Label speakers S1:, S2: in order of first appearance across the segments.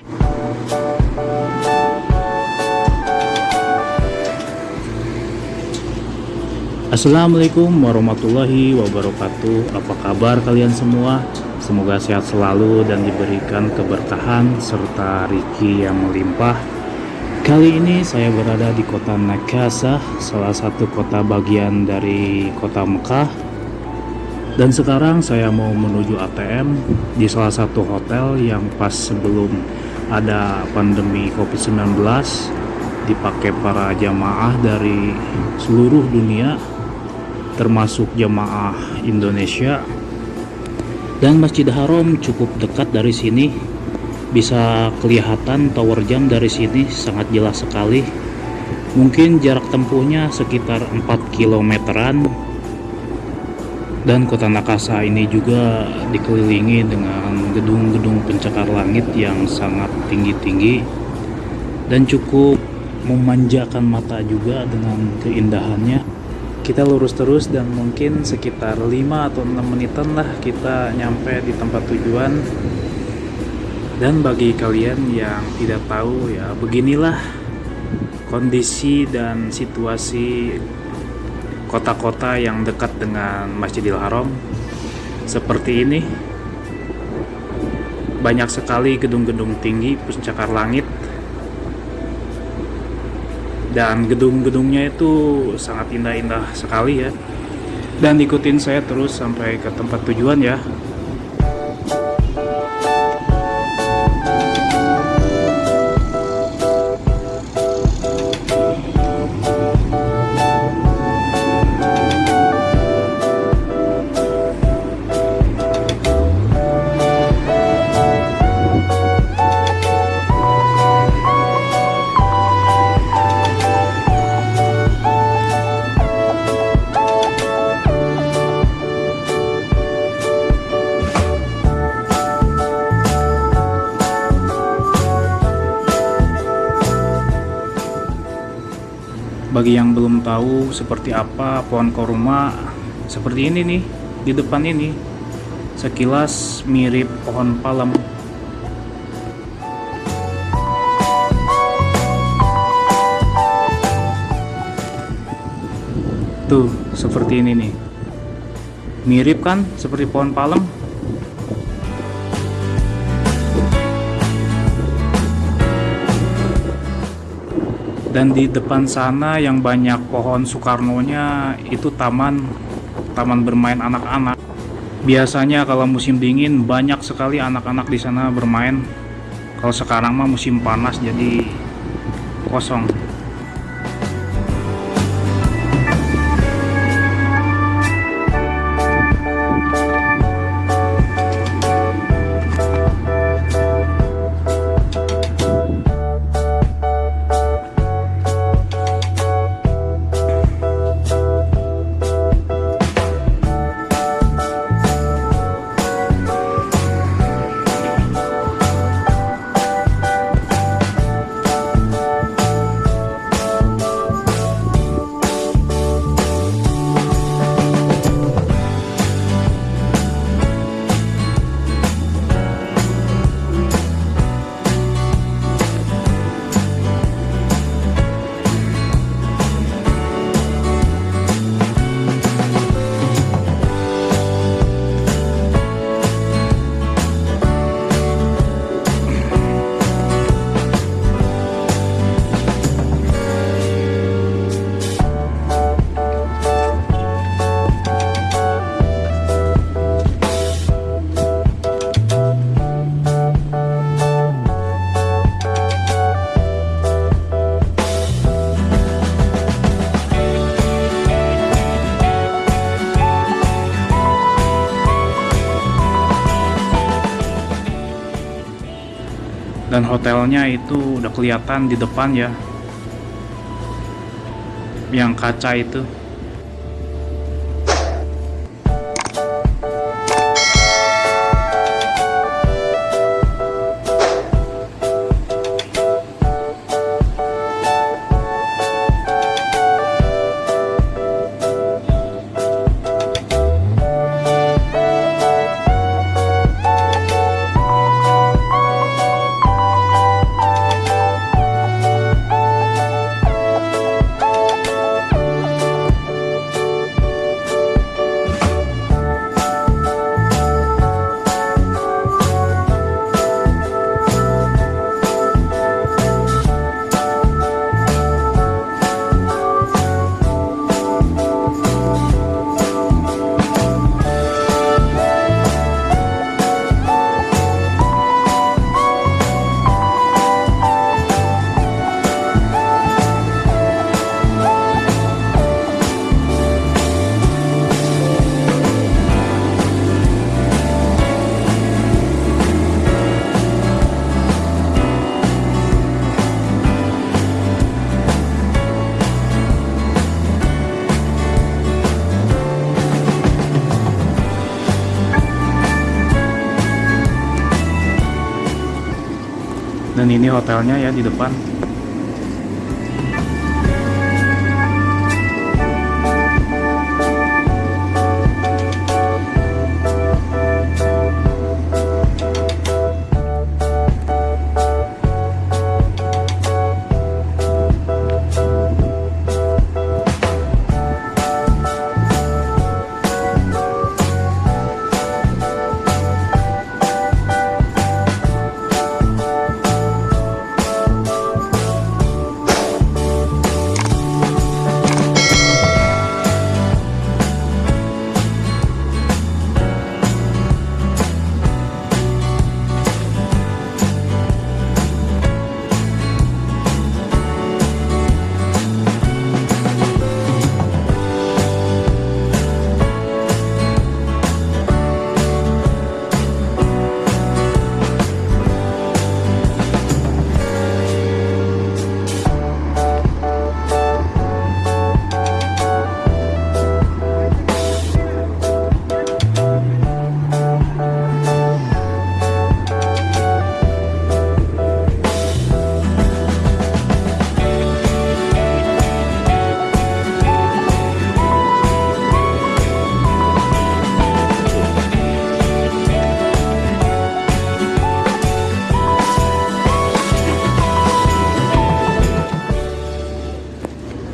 S1: Assalamualaikum warahmatullahi wabarakatuh. Apa kabar kalian semua? Semoga sehat selalu dan diberikan keberkahan serta rezeki yang melimpah. Kali ini saya berada di kota Nakasah Salah satu kota bagian dari kota Mekah. Dan sekarang saya mau menuju ATM Di salah satu hotel yang pas sebelum ada pandemi COVID-19 dipakai para jamaah dari seluruh dunia termasuk jemaah Indonesia. Dan Masjid Haram cukup dekat dari sini. Bisa kelihatan tower jam dari sini sangat jelas sekali. Mungkin jarak tempuhnya sekitar 4 kilometeran dan kota Nakasa ini juga dikelilingi dengan gedung-gedung pencakar langit yang sangat tinggi-tinggi dan cukup memanjakan mata juga dengan keindahannya. Kita lurus terus dan mungkin sekitar 5 atau 6 menitan lah kita nyampe di tempat tujuan. Dan bagi kalian yang tidak tahu ya beginilah kondisi dan situasi kota-kota yang dekat dengan Masjidil Haram. Seperti ini. Banyak sekali gedung-gedung tinggi pencakar langit. Dan gedung-gedungnya itu sangat indah-indah sekali ya. Dan ikutin saya terus sampai ke tempat tujuan ya bagi yang belum tahu seperti apa pohon koruma seperti ini nih di depan ini. Sekilas mirip pohon palem. Tuh seperti ini nih. Mirip kan seperti pohon palem dan di depan sana yang banyak pohon Soekarno-nya itu taman taman bermain anak-anak. Biasanya kalau musim dingin banyak sekali anak-anak di sana bermain. Kalau sekarang mah musim panas jadi kosong dan hotelnya itu udah kelihatan di depan ya. Yang kaca itu dan ini hotelnya ya di depan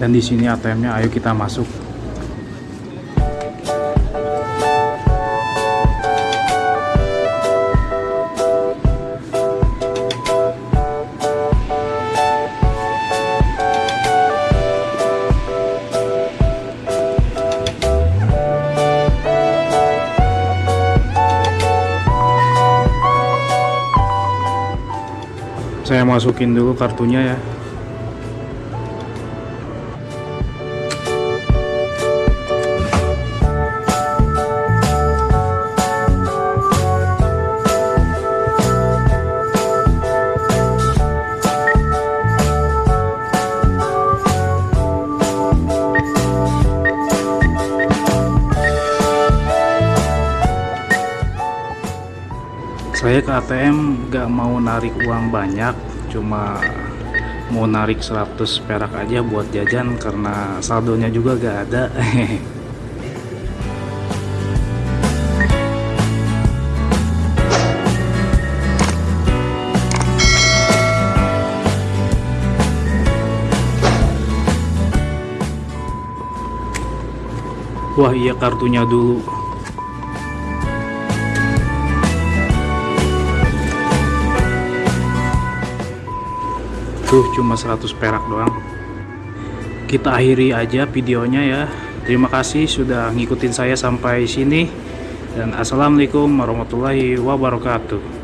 S1: dan di sini ATM-nya ayo kita masuk. Saya masukin dulu kartunya ya saya ke ATM gak mau narik uang banyak cuma mau narik 100 perak aja buat jajan karena saldonya juga gak ada. Wah iya kartunya dulu Tuh cuma 100 perak doang. Kita akhiri aja videonya ya. Terima kasih sudah ngikutin saya sampai sini. Dan Assalamualaikum warahmatullahi wabarakatuh